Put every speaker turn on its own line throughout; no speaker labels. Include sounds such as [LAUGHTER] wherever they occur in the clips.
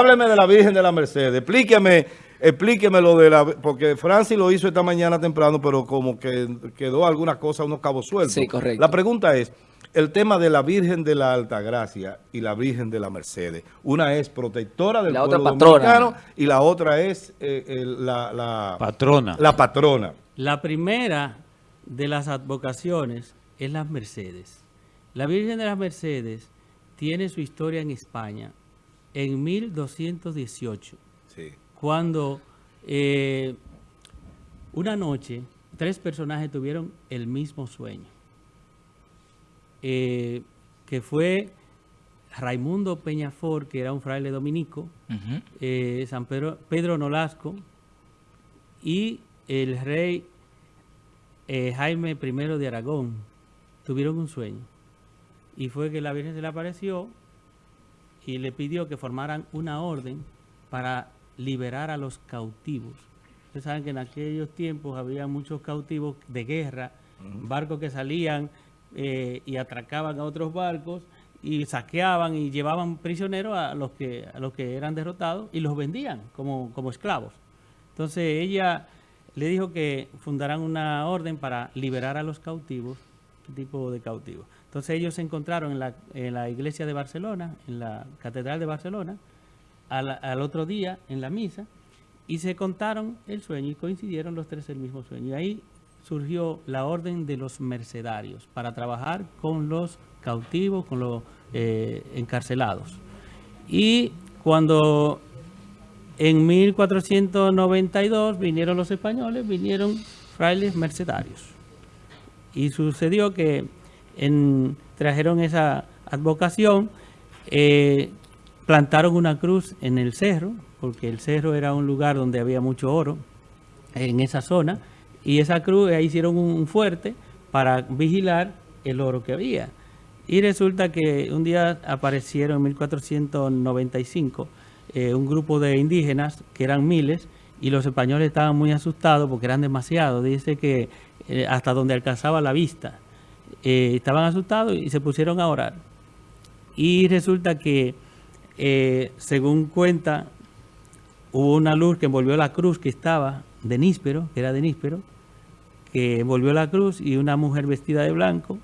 Hábleme de la Virgen de la Merced. Explíqueme, explíqueme lo de la... Porque Francis lo hizo esta mañana temprano, pero como que quedó alguna cosa, unos cabos sueltos.
Sí, correcto.
La pregunta es, el tema de la Virgen de la Altagracia y la Virgen de la Mercedes. Una es protectora del
La
pueblo
otra patrona.
dominicano y la otra es eh, el- la, la-
Patrona.
la patrona.
La primera de las advocaciones es las Mercedes. La Virgen de las Mercedes tiene su historia en España en 1218,
Sí.
cuando eh, una noche tres personajes tuvieron el mismo sueño, eh, que fue Raimundo Peñafor, que era un fraile dominico, eh, San Pedro, Pedro Nolasco y el rey eh, Jaime I de Aragón tuvieron un sueño. Y fue que la Virgen se le apareció y le pidió que formaran una orden para liberar a los cautivos. Ustedes saben que en aquellos tiempos había muchos cautivos de guerra, barcos que salían eh, y atracaban a otros barcos y saqueaban y llevaban prisioneros a los que, a los que eran derrotados y los vendían como, como esclavos. Entonces ella le dijo que fundaran una orden para liberar a los cautivos, ¿qué tipo de cautivos? Entonces ellos se encontraron en la, iglesia de Barcelona, en la catedral de Barcelona, al, al otro día en la misa, y se contaron el sueño y coincidieron los tres el mismo sueño. Y ahí surgió la orden de los mercedarios para trabajar con los cautivos, con los eh, encarcelados. Y cuando en 1492 vinieron los españoles, vinieron frailes mercedarios. Y sucedió que en- trajeron esa advocación, eh, plantaron una cruz en el cerro, porque el cerro era un lugar donde había mucho oro en esa zona, y esa cruz, ahí hicieron un fuerte para vigilar el oro que había. Y resulta que un día aparecieron en 1495 eh, un grupo de indígenas, que eran miles, y los españoles estaban muy asustados porque eran demasiados. Dice que eh, hasta donde alcanzaba la vista. Eh, estaban asustados y se pusieron a orar. Y resulta que, eh, según cuenta, hubo una luz que envolvió la cruz que estaba de níspero, que era de níspero, que envolvió la cruz y una mujer vestida de blanco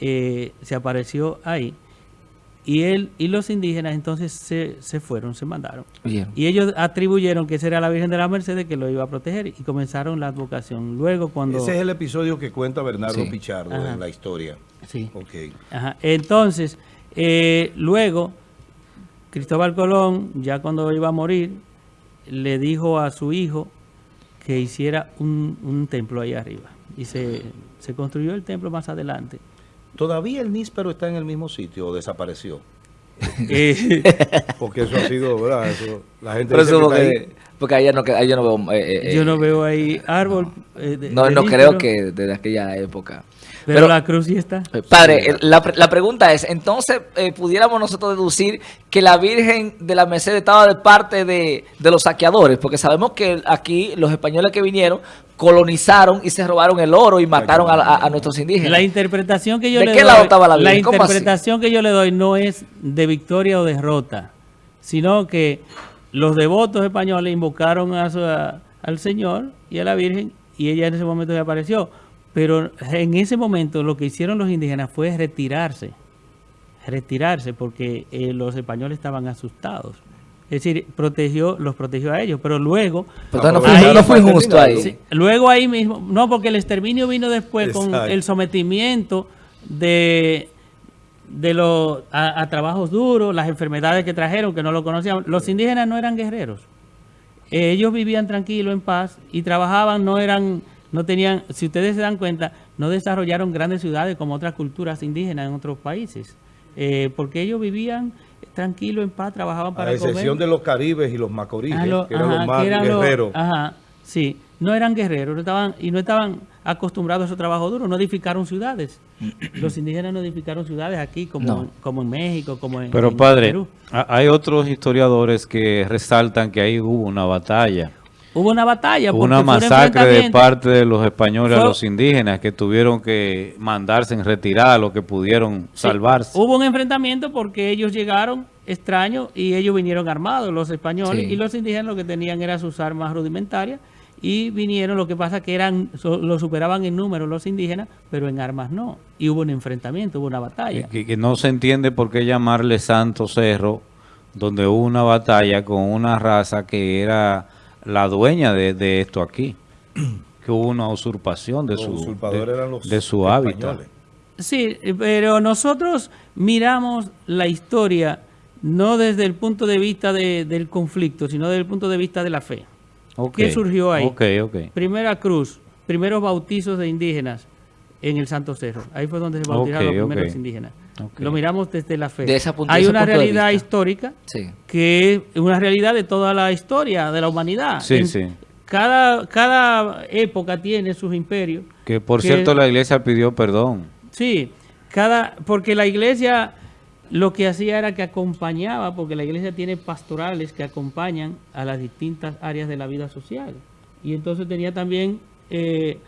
eh, se apareció ahí. Y él y los indígenas entonces se, se fueron, se mandaron.
Bien.
Y ellos atribuyeron que esa era la Virgen de la Mercedes que lo iba a proteger y comenzaron la advocación. Luego cuando...
Ese es el episodio que cuenta Bernardo
Sí.
Pichardo
Ajá.
en la historia.
Sí.
Ok.
Ajá. Entonces, eh, luego, Cristóbal Colón, ya cuando iba a morir, le dijo a su hijo que hiciera un, un templo ahí arriba. Y se, se construyó el templo más adelante.
¿Todavía el níspero está en el mismo sitio o desapareció? [LAUGHS]
Eh,
Porque eso ha sido, ¿verdad? Eso, la gente
Pero
dice
eso
que
porque,
ahí.
porque ahí yo no, ahí yo no veo... eh, eh,
yo
eh,
no veo ahí árbol. eh, de-
No,
de
no creo que desde aquella época.
Pero,
Pero-
la cruz sí está.
Padre, la, la pregunta es, entonces, eh, ¿pudiéramos nosotros deducir que la Virgen de la Merced estaba de parte de, de los saqueadores? Porque sabemos que aquí los españoles que vinieron colonizaron y se robaron el oro y mataron a, a- a nuestros indígenas.
La interpretación que yo
¿De
le
qué
doy,
lado estaba la Virgen? ¿Cómo así?
interpretación que yo le doy no es de victoria o derrota, sino que los devotos españoles invocaron a su- a- al Señor y a la Virgen y ella en ese momento apareció. Pero en ese momento lo que hicieron los indígenas fue retirarse, retirarse porque eh, los españoles estaban asustados. Es decir, protegió, los protegió a ellos, pero luego
Pero no fue,
Ahí-
no fue injusto ahí.
Sí, luego ahí mismo, no, porque el exterminio vino después con el sometimiento de, de los a, a trabajos duros, las enfermedades que trajeron, que no lo conocían. Los indígenas no eran guerreros. Eh, ellos vivían tranquilos, en paz, y trabajaban, no eran, no tenían, si ustedes se dan cuenta, no desarrollaron grandes ciudades como otras culturas indígenas en otros países. Eh, porque ellos vivían tranquilos, en paz, trabajaban para
A excepción
comer.
de los caribes y los macoríes,
Ah, lo-
que eran
ajá,
los más
los-
guerreros.
ajá, sí, no eran guerreros no estaban, y no estaban acostumbrados a su trabajo duro, no edificaron ciudades. Los indígenas no edificaron ciudades aquí como,
No.
como en México, como en,
Pero
en
padre,
Perú.
hay otros historiadores que resaltan que ahí hubo una batalla
Hubo una batalla.
Hubo
porque
una masacre de parte de los españoles a los indígenas que tuvieron que mandarse en retirada lo que pudieron
Sí,
salvarse.
Hubo un enfrentamiento porque ellos llegaron extraños y ellos vinieron armados, los españoles,
Sí.
y los indígenas lo que tenían era sus armas rudimentarias y vinieron, lo que pasa que eran, so- lo superaban en número los indígenas, pero en armas no. Y hubo un enfrentamiento, hubo una batalla.
Que, que no se entiende por qué llamarle Santo Cerro, donde hubo una batalla con una raza que era la dueña de, de esto aquí. [CLEARS THROAT] Que hubo una usurpación de
Los
su, de,
eran los
de su hábitat.
Sí, pero nosotros miramos la historia no desde el punto de vista de- del conflicto, sino desde el punto de vista de la fe.
Ok,
¿Qué surgió ahí? Primera cruz, primeros bautizos de indígenas en el Santo Cerro. Ahí fue donde se bautizaron los primeros indígenas. Lo miramos desde la fe.
De esa punto-
Hay una realidad histórica
Sí.
que es una realidad de toda la historia de la humanidad.
Sí,
En-
sí.
Cada, cada época tiene sus imperios.
Que por
que-
cierto la iglesia pidió perdón.
Sí, cada, porque la iglesia lo que hacía era que acompañaba, porque la iglesia tiene pastorales que acompañan a las distintas áreas de la vida social. Y entonces tenía también eh,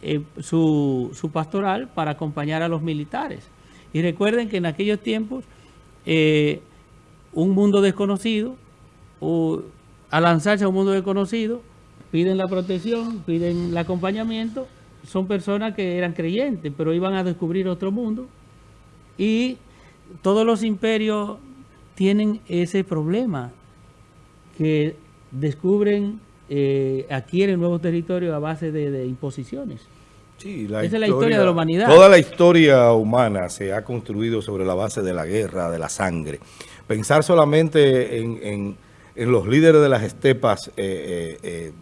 eh, su, su pastoral para acompañar a los militares. Y recuerden que en aquellos tiempos eh, un mundo desconocido, o al lanzarse a un mundo desconocido, piden la protección, piden el acompañamiento, son personas que eran creyentes, pero iban a descubrir otro mundo. Y todos los imperios tienen ese problema, que descubren, eh, adquieren nuevos territorios a base de, de imposiciones.
Sí, la
Esa es la historia de la humanidad.
Toda la historia humana se ha construido sobre la base de la guerra, de la sangre. Pensar solamente en, en- en los líderes de las estepas eh, eh, eh,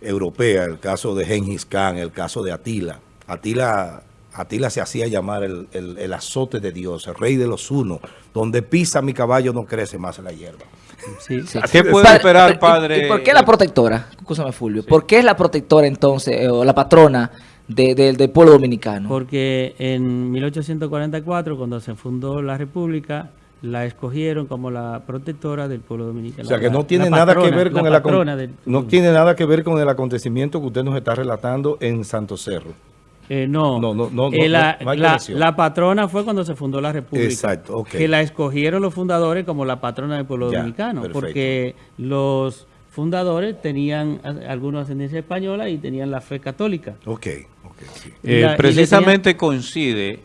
europeas, el caso de Gengis Khan, el caso de Atila. Atila, Atila se hacía llamar el, el- el azote de Dios, el rey de los unos. Donde pisa mi caballo no crece más la hierba.
Sí.
Sí.
¿Qué puede
Padre,
esperar,
¿y-
padre?
¿Y por qué la protectora? Escúchame, Fulvio. ¿Por qué es la protectora entonces, eh, o la patrona de- de- del pueblo dominicano?
Porque en 1844, cuando se fundó la República, la escogieron como la protectora del pueblo dominicano.
O sea que no tiene
la
nada que ver con el
del-
no tiene nada que ver con el acontecimiento que usted nos está relatando en Santo Cerro.
Eh, no,
No, no,
Eh, la,
no hay
la-
conexión.
la patrona fue cuando se fundó la República.
Exacto, ok.
Que la escogieron los fundadores como la patrona del pueblo
Ya,
dominicano.
perfecto.
Porque los fundadores tenían a- alguna ascendencia española y tenían la fe católica.
Ok, ok, sí.
Eh,
la-
precisamente coincide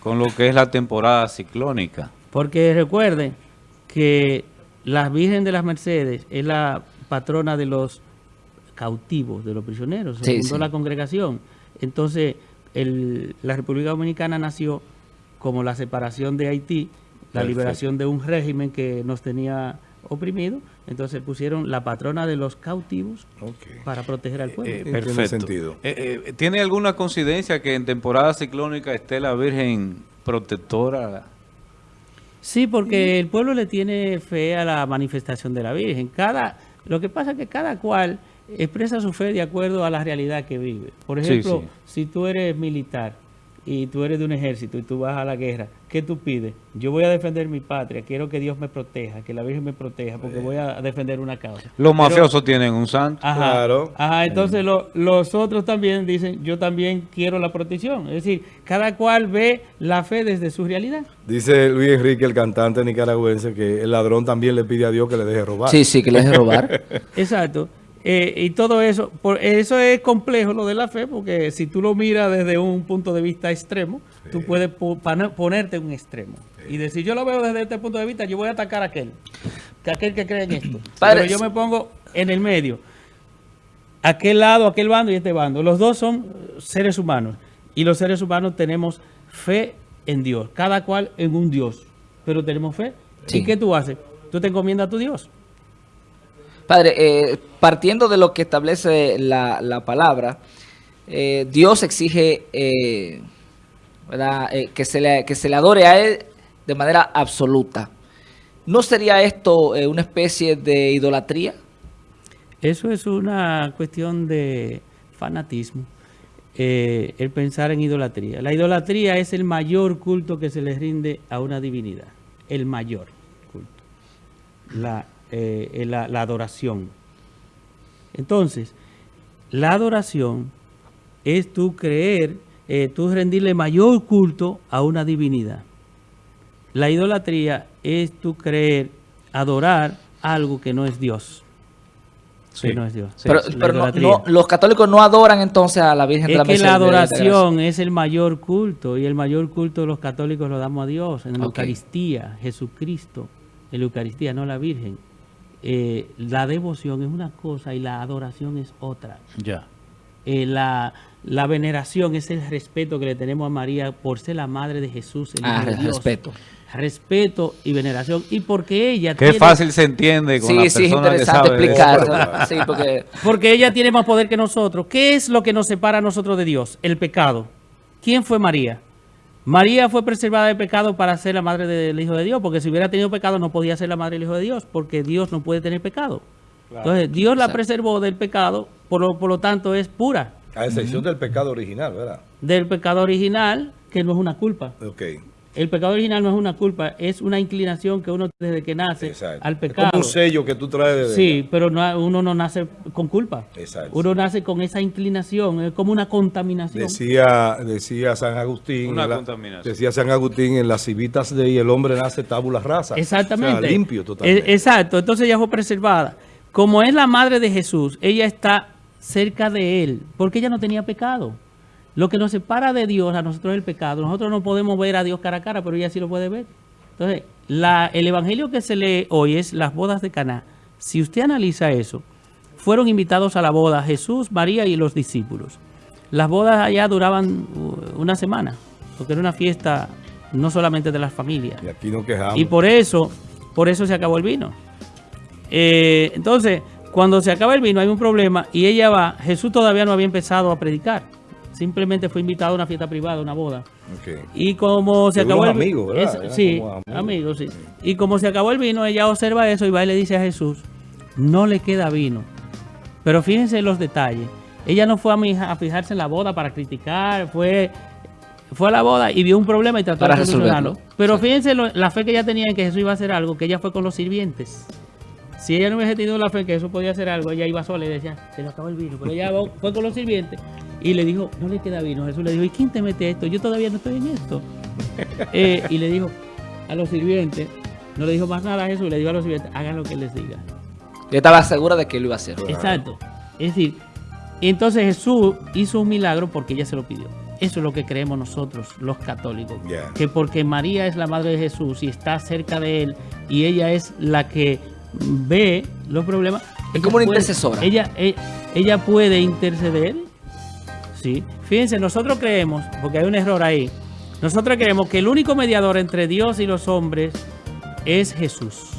con lo que es la temporada ciclónica.
Porque recuerden que la Virgen de las Mercedes es la patrona de los cautivos, de los prisioneros. Se
Sí,
fundó
sí.
la congregación. Entonces, el- la República Dominicana nació como la separación de Haití, la
Perfecto.
liberación de un régimen que nos tenía oprimido. Entonces pusieron la patrona de los cautivos para proteger al pueblo.
Eh,
tiene
perfecto.
sentido.
Eh, eh, ¿Tiene alguna coincidencia que en temporada ciclónica esté la Virgen protectora?
Sí, porque el pueblo le tiene fe a la manifestación de la Virgen. Cada, lo que pasa es que cada cual expresa su fe de acuerdo a la realidad que vive. Por ejemplo,
sí.
si tú eres militar y tú eres de un ejército y tú vas a la guerra, ¿qué tú pides? Yo voy a defender mi patria, quiero que Dios me proteja, que la Virgen me proteja, porque voy a defender una causa.
Los
Pero-
mafiosos tienen un santo.
Ajá,
Claro.
Ajá, entonces lo- los otros también dicen, yo también quiero la protección. Es decir, cada cual ve la fe desde su realidad.
Dice Luis Enrique, el cantante nicaragüense, que el ladrón también le pide a Dios que le deje robar.
Sí, sí, que lo deje robar. [LAUGHS]
Exacto. Eh, y todo eso, por, eso es complejo lo de la fe, porque si tú lo miras desde un punto de vista extremo, tú puedes po- ponerte un extremo y decir, yo lo veo desde este punto de vista, yo voy a atacar a aquel, que aquel que cree en esto. [CLEARS THROAT] Pero yo me pongo en el medio, aquel lado, aquel bando y este bando. Los dos son seres humanos y los seres humanos tenemos fe en Dios, cada cual en un Dios, pero tenemos fe.
Sí.
¿Y qué tú haces? Tú te encomiendas a tu Dios.
Padre, eh, partiendo de lo que establece la, la palabra, eh, Dios exige eh, que, se le, que se le adore a Él de manera absoluta. ¿No sería esto una especie de idolatría?
Eso es una cuestión de fanatismo, el pensar en idolatría. La idolatría es el mayor culto que se le rinde a una divinidad, el mayor culto, la, eh, la, la adoración. Entonces, la adoración es tú creer, eh, tú rendirle mayor culto a una divinidad. La idolatría es tú creer, adorar algo que no es Dios.
Sí.
Que no es Dios.
Sí,
pero
La
pero no- los católicos no adoran entonces a la Virgen de
Es
la
que
Merced.
la
de- de Gracia.
adoración es el mayor culto y el mayor culto de los católicos lo damos a Dios en la. Eucaristía, Jesucristo, en la Eucaristía, no la Virgen. Eh, la devoción es una cosa y la adoración es otra.
Ya.
Eh, la, la veneración es el respeto que le tenemos a María por ser la madre de Jesús, el
Ah,
Hijo de Dios.
respeto.
Respeto y veneración. Y porque ella
Qué
tiene-
fácil se entiende con la
Sí, sí, es
persona que
interesante
sabe.
Sí, porque [LAUGHS]
Porque ella tiene más poder que nosotros. ¿Qué es lo que nos separa a nosotros de Dios? El pecado. ¿Quién fue María? María fue preservada del pecado para ser la madre del Hijo de Dios, porque si hubiera tenido pecado no podía ser la madre del Hijo de Dios, porque Dios no puede tener pecado. Entonces Dios la
Exacto.
preservó del pecado, por lo, por lo tanto es pura
A excepción del pecado original, ¿verdad?
del pecado original, que no es una culpa.
Ok.
El pecado original no es una culpa, es una inclinación que uno desde que nace
Exacto.
al
Es
pecado.
como un sello que tú traes de
Sí, pero no- uno no nace con culpa.
Exacto.
Uno nace con esa inclinación, es como una contaminación.
Decía, decía San Agustín.
Una
la-
contaminación.
Decía San Agustín en las civitas de y el hombre nace tabula rasa.
Exactamente.
O sea, limpio totalmente.
Exacto, entonces ella fue preservada. Como es la madre de Jesús, ella está cerca de él, porque ella no tenía pecado. Lo que nos separa de Dios a nosotros es el pecado. Nosotros no podemos ver a Dios cara a cara, pero ella sí lo puede ver. Entonces, la- el evangelio que se lee hoy es las bodas de Caná. Si usted analiza eso, fueron invitados a la boda Jesús, María y los discípulos. Las bodas allá duraban uh, una semana, porque era una fiesta no solamente de las familias.
Y aquí nos quejamos.
Y por eso, por eso se acabó el vino. Eh, entonces, cuando se acaba el vino hay un problema y ella va, Jesús todavía no había empezado a predicar. Simplemente fue invitado a una fiesta privada, una boda. Y como se acabó el sí,
amigos.
amigos, sí. Y como se acabó el vino, ella observa eso y va y le dice a Jesús, no le queda vino. Pero fíjense los detalles. Ella no fue a, mi- a fijarse en la boda para criticar, fue, fue a la boda y vio un problema y trató
Para
de solucionarlo.
resolverlo.
Pero fíjense lo- la fe que ella tenía en que Jesús iba a hacer algo, que ella fue con los sirvientes. Si ella no hubiese tenido la fe en que Jesús podía hacer algo, ella iba sola y decía, se le acabó el vino. Pero ella fue con los sirvientes y le dijo, no le queda vino. Jesús le dijo, ¿y quién te mete esto? Yo todavía no estoy en esto. [LAUGHS] Eh, y le dijo a los sirvientes, no le dijo más nada a Jesús, le dijo a los sirvientes, hagan lo que él les diga.
yo estaba segura de que él lo iba a hacer.
Exacto. Es decir, entonces Jesús hizo un milagro porque ella se lo pidió. Eso es lo que creemos nosotros, los católicos. Que porque María es la madre de Jesús y está cerca de él y ella es la que ve los problemas.
Es como una
puede-
intercesora.
Ella, e- ella puede interceder. Sí. Fíjense, nosotros creemos, porque hay un error ahí, nosotros creemos que el único mediador entre Dios y los hombres es Jesús.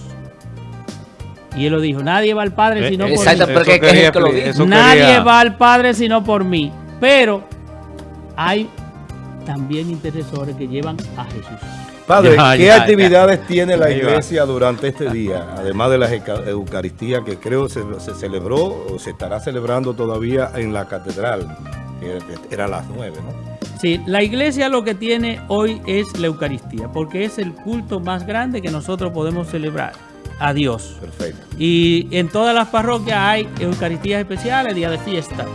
Y él lo dijo, nadie va al Padre
Eh,
sino por
Exacto,
mí.
pero que- que es el que lo
expli-
dice.
eso
Nadie
quería-
va al Padre sino por mí. Pero hay también intercesores que llevan a Jesús.
Padre,
Ya,
¿qué
ya,
actividades tiene la iglesia durante este día? Además de la Euca- Eucaristía que creo se, se celebró o se estará celebrando todavía en la catedral, que era a las nueve, ¿no?
Sí, la iglesia lo que tiene hoy es la Eucaristía, porque es el culto más grande que nosotros podemos celebrar a Dios.
Perfecto.
Y en todas las parroquias hay Eucaristías especiales, día de fiesta.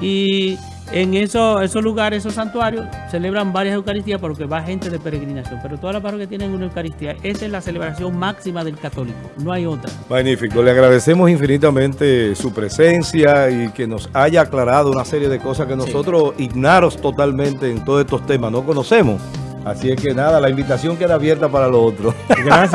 Y en esos, esos lugares, esos santuarios, celebran varias Eucaristías porque va gente de peregrinación. Pero todas las parroquias tienen una Eucaristía. Esa es la celebración máxima del católico, no hay otra.
Magnífico, le agradecemos infinitamente su presencia y que nos haya aclarado una serie de cosas que nosotros ignaros totalmente en todos estos temas, no conocemos. Así es que nada, la invitación queda abierta para lo otro.
Gracias.